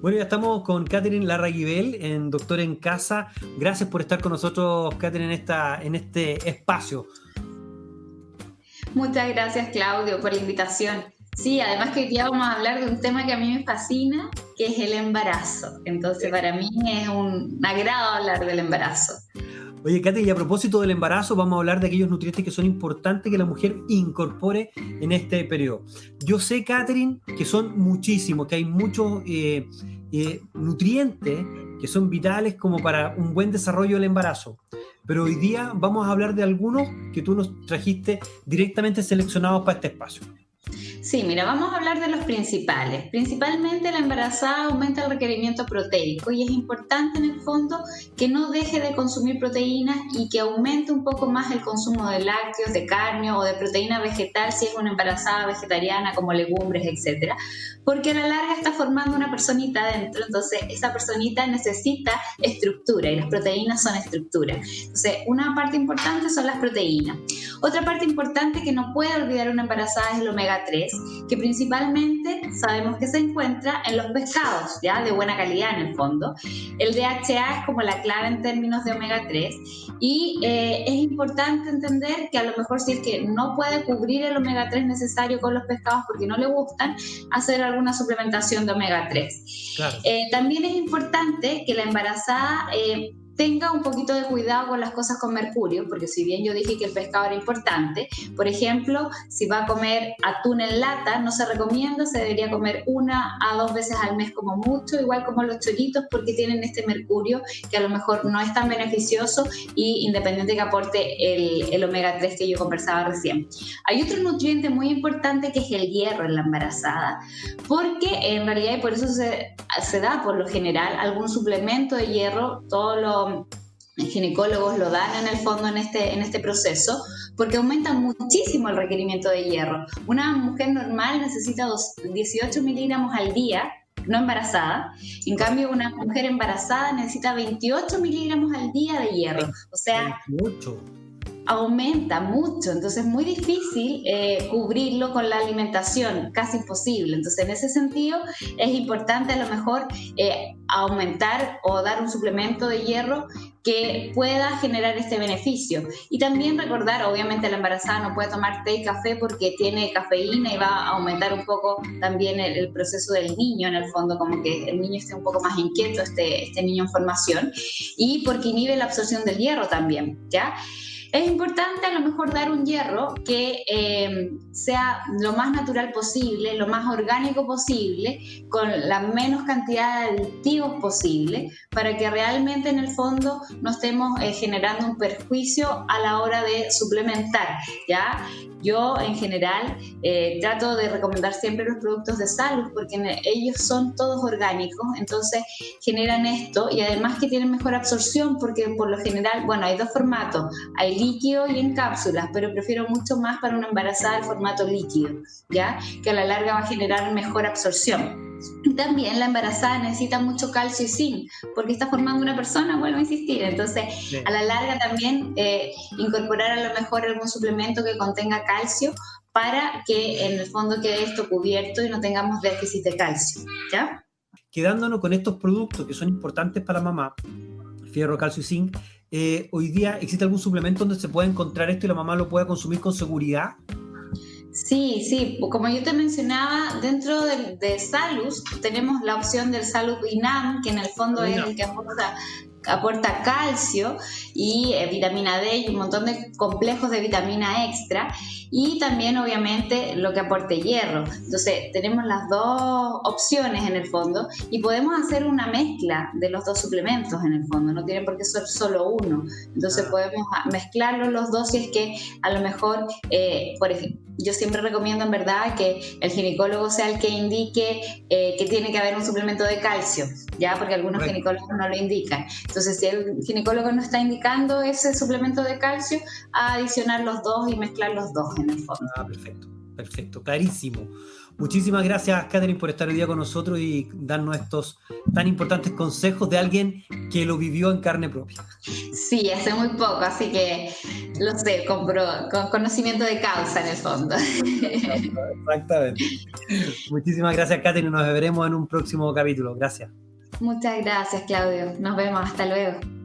Bueno, ya estamos con Catherine Larraguibel, en Doctor en Casa. Gracias por estar con nosotros, Catherine, en, esta, en este espacio. Muchas gracias, Claudio, por la invitación. Sí, además que hoy día vamos a hablar de un tema que a mí me fascina, que es el embarazo. Entonces, para mí es un agrado hablar del embarazo. Oye, Katy, y a propósito del embarazo, vamos a hablar de aquellos nutrientes que son importantes que la mujer incorpore en este periodo. Yo sé, Catherine, que son muchísimos, que hay muchos eh, eh, nutrientes que son vitales como para un buen desarrollo del embarazo. Pero hoy día vamos a hablar de algunos que tú nos trajiste directamente seleccionados para este espacio. Sí, mira, vamos a hablar de los principales. Principalmente la embarazada aumenta el requerimiento proteico y es importante en el fondo que no deje de consumir proteínas y que aumente un poco más el consumo de lácteos, de carne o de proteína vegetal si es una embarazada vegetariana como legumbres, etcétera, porque a la larga está formando una personita dentro, entonces esa personita necesita estructura y las proteínas son estructura. Entonces, una parte importante son las proteínas. Otra parte importante que no puede olvidar una embarazada es el omega 3 que principalmente sabemos que se encuentra en los pescados, ya de buena calidad en el fondo. El DHA es como la clave en términos de omega 3 y eh, es importante entender que a lo mejor si es que no puede cubrir el omega 3 necesario con los pescados porque no le gustan, hacer alguna suplementación de omega 3. Eh, también es importante que la embarazada eh, tenga un poquito de cuidado con las cosas con mercurio, porque si bien yo dije que el pescado era importante, por ejemplo, si va a comer atún en lata, no se recomienda, se debería comer una a dos veces al mes como mucho, igual como los choritos, porque tienen este mercurio que a lo mejor no es tan beneficioso y independiente que aporte el, el omega 3 que yo conversaba recién. Hay otro nutriente muy importante que es el hierro en la embarazada, porque en realidad, y por eso se, se da por lo general algún suplemento de hierro, todo lo ginecólogos lo dan en el fondo en este, en este proceso, porque aumenta muchísimo el requerimiento de hierro. Una mujer normal necesita 18 miligramos al día, no embarazada. En cambio, una mujer embarazada necesita 28 miligramos al día de hierro. O sea, mucho aumenta mucho, entonces es muy difícil eh, cubrirlo con la alimentación, casi imposible. Entonces en ese sentido es importante a lo mejor eh, aumentar o dar un suplemento de hierro que pueda generar este beneficio. Y también recordar, obviamente la embarazada no puede tomar té y café porque tiene cafeína y va a aumentar un poco también el, proceso del niño, en el fondo, como que el niño esté un poco más inquieto, este, este niño en formación, y porque inhibe la absorción del hierro también, ¿ya? Es importante a lo mejor dar un hierro que eh, sea lo más natural posible, lo más orgánico posible, con la menos cantidad de aditivos posible, para que realmente en el fondo no estemos eh, generando un perjuicio a la hora de suplementar. ¿ya? Yo en general eh, trato de recomendar siempre los productos de salud porque ellos son todos orgánicos, entonces generan esto y además que tienen mejor absorción porque por lo general, bueno, hay dos formatos, hay líquido y en cápsulas, pero prefiero mucho más para una embarazada el formato líquido, ¿ya? Que a la larga va a generar mejor absorción. También la embarazada necesita mucho calcio y zinc, porque está formando una persona, vuelvo a insistir. Entonces, a la larga también eh, incorporar a lo mejor algún suplemento que contenga calcio para que en el fondo quede esto cubierto y no tengamos déficit de calcio. ¿Ya? Quedándonos con estos productos que son importantes para la mamá, fierro, calcio y zinc, eh, hoy día existe algún suplemento donde se pueda encontrar esto y la mamá lo pueda consumir con seguridad. Sí, sí, como yo te mencionaba, dentro de, de Salus tenemos la opción del Salus Inam, que en el fondo es el que aporta aporta calcio y eh, vitamina D y un montón de complejos de vitamina extra y también obviamente lo que aporte hierro. Entonces tenemos las dos opciones en el fondo y podemos hacer una mezcla de los dos suplementos en el fondo, no tiene por qué ser solo uno. Entonces ah. podemos mezclarlos los dos si es que a lo mejor, eh, por ejemplo, yo siempre recomiendo en verdad que el ginecólogo sea el que indique eh, que tiene que haber un suplemento de calcio, ya porque algunos ginecólogos no lo indican. Entonces, si el ginecólogo no está indicando ese suplemento de calcio, a adicionar los dos y mezclar los dos en el fondo. Ah, perfecto. Perfecto, clarísimo. Muchísimas gracias, Catherine, por estar hoy día con nosotros y darnos estos tan importantes consejos de alguien que lo vivió en carne propia. Sí, hace muy poco, así que lo sé, con, con conocimiento de causa en el fondo. Exactamente. Muchísimas gracias, Catherine. Nos veremos en un próximo capítulo. Gracias. Muchas gracias, Claudio. Nos vemos. Hasta luego.